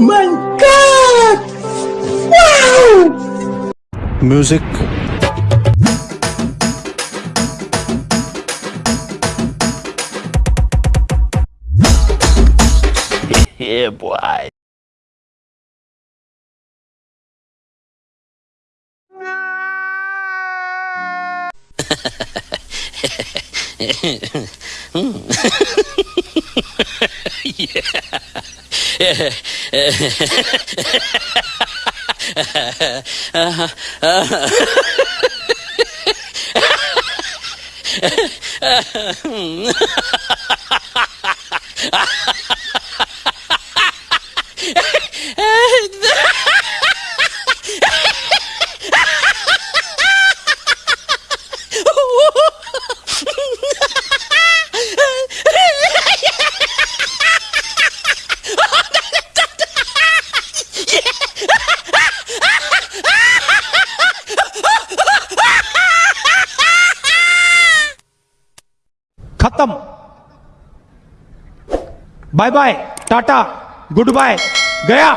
my god! Wow! music yeah, boy. Ha ha ha! खत्म। Bye bye tata good bye गया।